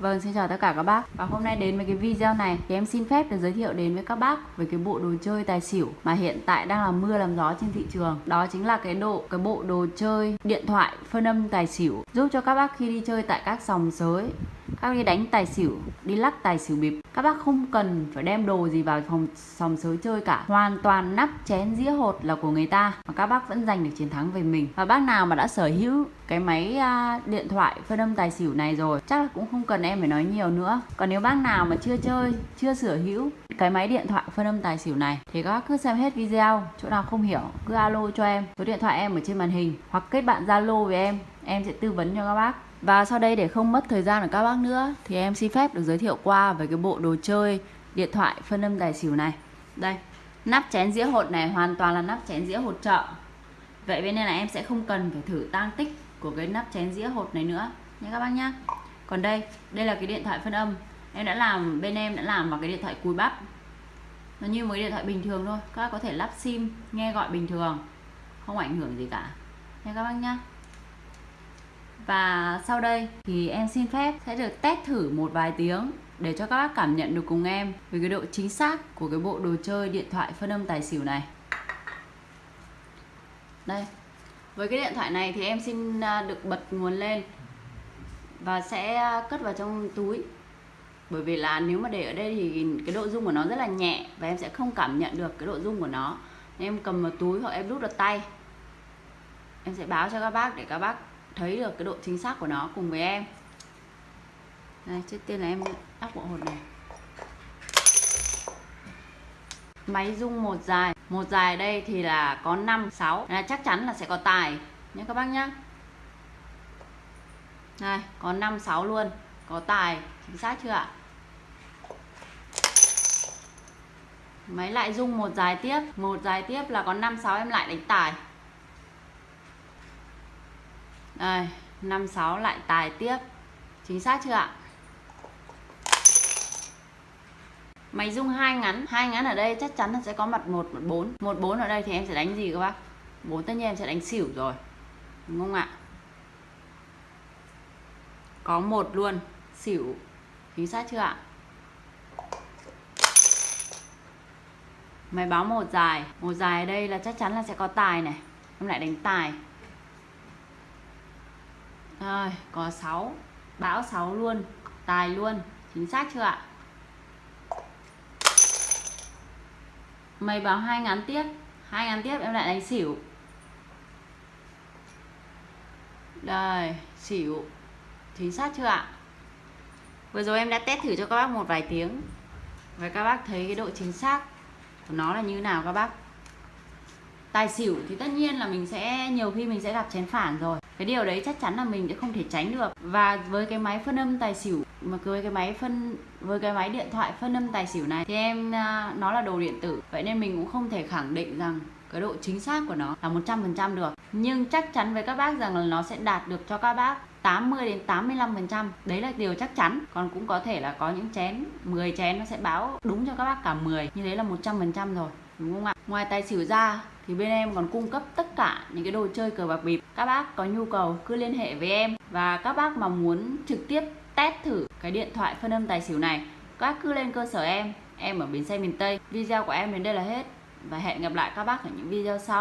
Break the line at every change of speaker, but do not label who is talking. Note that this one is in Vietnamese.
Vâng, xin chào tất cả các bác. Và hôm nay đến với cái video này thì em xin phép được giới thiệu đến với các bác về cái bộ đồ chơi tài xỉu mà hiện tại đang là mưa làm gió trên thị trường. Đó chính là cái độ cái bộ đồ chơi điện thoại phân âm tài xỉu giúp cho các bác khi đi chơi tại các sòng sới các bác đi đánh tài xỉu, đi lắc tài xỉu bịp các bác không cần phải đem đồ gì vào phòng sòng sới chơi cả. Hoàn toàn nắp chén dĩa hột là của người ta Mà các bác vẫn giành được chiến thắng về mình. Và bác nào mà đã sở hữu cái máy à, điện thoại phân âm tài xỉu này rồi Chắc là cũng không cần em phải nói nhiều nữa. Còn nếu bác nào mà chưa chơi, chưa sở hữu cái máy điện thoại phân âm tài xỉu này Thì các bác cứ xem hết video Chỗ nào không hiểu cứ alo cho em. Số điện thoại em ở trên màn hình Hoặc kết bạn Zalo với em Em sẽ tư vấn cho các bác và sau đây để không mất thời gian của các bác nữa thì em xin phép được giới thiệu qua về cái bộ đồ chơi điện thoại phân âm tài xỉu này. Đây, nắp chén dĩa hột này hoàn toàn là nắp chén dĩa hột trợ Vậy bên đây là em sẽ không cần phải thử tang tích của cái nắp chén dĩa hột này nữa nha các bác nhá. Còn đây, đây là cái điện thoại phân âm. Em đã làm bên em đã làm vào cái điện thoại cùi bắp. Nó như một cái điện thoại bình thường thôi, các bác có thể lắp sim, nghe gọi bình thường, không ảnh hưởng gì cả. Nha các bác nhá. Và sau đây thì em xin phép sẽ được test thử một vài tiếng để cho các bác cảm nhận được cùng em về cái độ chính xác của cái bộ đồ chơi điện thoại phân âm tài xỉu này. Đây. Với cái điện thoại này thì em xin à, được bật nguồn lên và sẽ à, cất vào trong túi. Bởi vì là nếu mà để ở đây thì cái độ rung của nó rất là nhẹ và em sẽ không cảm nhận được cái độ rung của nó. Nên em cầm vào túi hoặc em đút vào tay. Em sẽ báo cho các bác để các bác thấy được cái độ chính xác của nó cùng với em. Đây, trước tiên là em đắp bộ hột này. Máy rung một dài. Một dài đây thì là có 5 6 là chắc chắn là sẽ có tài. Nhé các bác nhé này có 5 6 luôn. Có tài. Chính xác chưa ạ? Máy lại rung một dài tiếp. Một dài tiếp là có 5 6 em lại đánh tài đây, 56 lại tài tiếp. Chính xác chưa ạ? Máy rung hai ngắn, hai ngắn ở đây chắc chắn là sẽ có mặt 1 mặt 4. 1 4 ở đây thì em sẽ đánh gì các bác? 4 tất nhiên em sẽ đánh xỉu rồi. Đúng không ạ? Có một luôn, xỉu. Chính xác chưa ạ? Máy báo một dài, một dài ở đây là chắc chắn là sẽ có tài này. Em lại đánh tài. Rồi, có 6 Bão 6 luôn. Tài luôn. Chính xác chưa ạ? Mày báo hai ngắn tiếp. Hai ngắn tiếp em lại đánh xỉu. Đây, xỉu. Chính xác chưa ạ? Vừa rồi em đã test thử cho các bác một vài tiếng. Và các bác thấy cái độ chính xác của nó là như nào các bác? Tài xỉu thì tất nhiên là mình sẽ, nhiều khi mình sẽ gặp chén phản rồi. Cái điều đấy chắc chắn là mình sẽ không thể tránh được. Và với cái máy phân âm tài xỉu, mà với cái máy phân, với cái máy điện thoại phân âm tài xỉu này thì em à, nó là đồ điện tử. Vậy nên mình cũng không thể khẳng định rằng cái độ chính xác của nó là 100% được. Nhưng chắc chắn với các bác rằng là nó sẽ đạt được cho các bác 80 đến 85% đấy là điều chắc chắn. Còn cũng có thể là có những chén 10 chén nó sẽ báo đúng cho các bác cả 10 như thế là 100% rồi đúng không ạ? Ngoài tài xỉu ra thì bên em còn cung cấp tất cả những cái đồ chơi cờ bạc bịp. Các bác có nhu cầu cứ liên hệ với em và các bác mà muốn trực tiếp test thử cái điện thoại phân âm tài xỉu này, các cứ lên cơ sở em. Em ở bến xe miền Tây. Video của em đến đây là hết và hẹn gặp lại các bác ở những video sau.